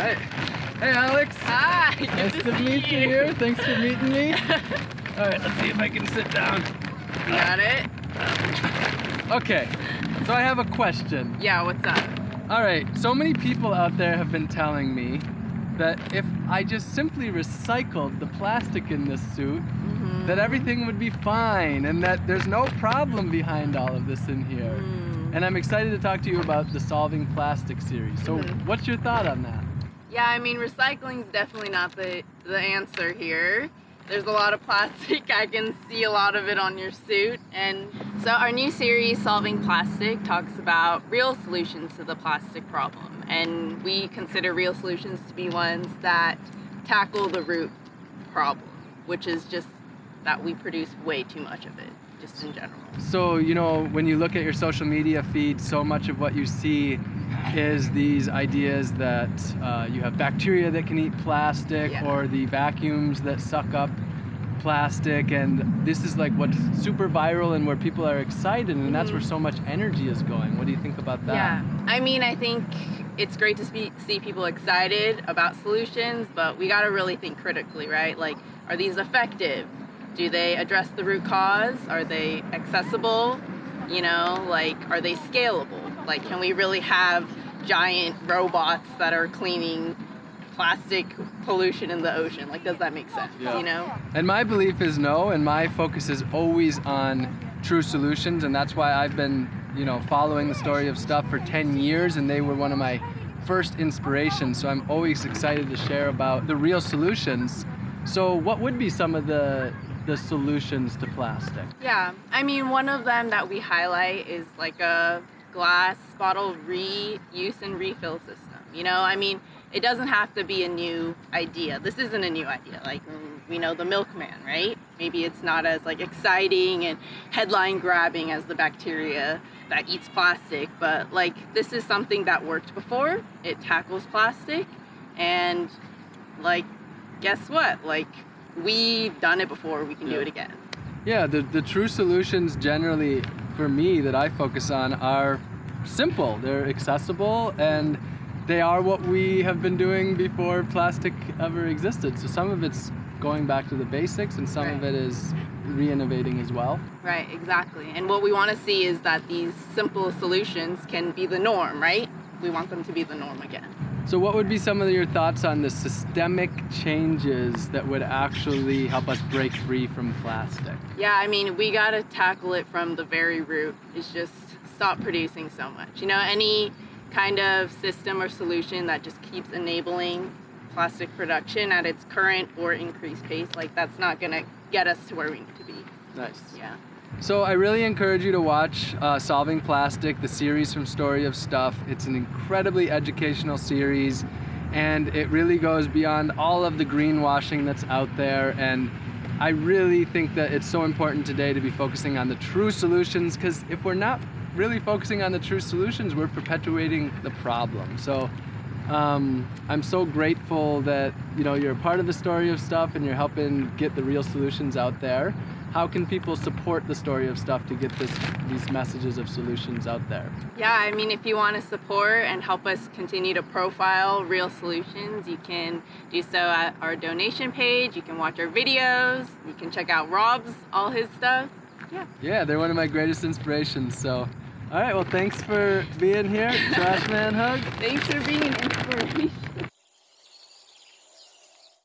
right. Hey, Alex. Hi. Nice to, to, meet you here. Thanks for meeting me. All right, let's see if I can sit down. You got it? Okay, so I have a question. Yeah. What's up? All right, so many people out there have been telling me that if I just simply recycled the plastic in this suit, Mhm. that everything would be fine and that there's no problem behind all of this in here. Mm. And I'm excited to talk to you about the Solving Plastic series. So, Mhm. what's your thought on that? Yeah, I mean, recycling is definitely not the the answer here. There's a lot of plastic. I can see a lot of it on your suit. And so our new series, Solving Plastic, talks about real solutions to the plastic problem. And we consider real solutions to be ones that tackle the root problem, which is just that we produce way too much of it, just in general. So, you know, when you look at your social media feed, so much of what you see is these ideas that uh, you have bacteria that can eat plastic Yeah. or the vacuums that suck up plastic. And this is like what's super viral and where people are excited, and that's Mhm. where so much energy is going. What do you think about that? Yeah, I mean, I think it's great to see people excited about solutions, but we got to really think critically, right? Like, are these effective? Do they address the root cause? Are they accessible? You know, like, are they scalable? Like, can we really have giant robots that are cleaning plastic pollution in the ocean? Like, does that make sense? Yeah. You know? And my belief is no, and my focus is always on true solutions, and that's why I've been, you know, following the story of stuff for 10 years, and they were one of my first inspirations. So I'm always excited to share about the real solutions. So what would be some of the the solutions to plastic? Yeah, I mean, one of them that we highlight is like a glass bottle reuse and refill system. You know, I mean, it doesn't have to be a new idea. This isn't a new idea. Like, we know the milkman, right? Maybe it's not as like exciting and headline grabbing as the bacteria that eats plastic, but like this is something that worked before. It tackles plastic and like guess what? Like we've done it before, we can do it again. Yeah, the, the true solutions generally for me that I focus on are simple. They're accessible and they are what we have been doing before plastic ever existed. So some of it's going back to the basics and some of it is re-innovating as well. Right, exactly. And what we want to see is that these simple solutions can be the norm, right? We want them to be the norm again. So what would be some of your thoughts on the systemic changes that would actually help us break free from plastic? Yeah, I mean, we got to tackle it from the very root. It's just stop producing so much. You know, any kind of system or solution that just keeps enabling plastic production at its current or increased pace, like that's not going to get us to where we need to be. Nice. Yeah. So I really encourage you to watch uh, Solving Plastic, the series from Story of Stuff. It's an incredibly educational series and it really goes beyond all of the greenwashing that's out there and I really think that it's so important today to be focusing on the true solutions because if we're not really focusing on the true solutions, we're perpetuating the problem. So um, I'm so grateful that you know you're a part of the story of stuff and you're helping get the real solutions out there. How can people support the story of stuff to get this these messages of solutions out there? Yeah, I mean, if you want to support and help us continue to profile real solutions, you can do so at our donation page. You can watch our videos. You can check out Rob's, all his stuff. Yeah. Yeah, they're one of my greatest inspirations. So, all right, well, thanks for being here, Trash Man Hug. Thanks for being an inspiration.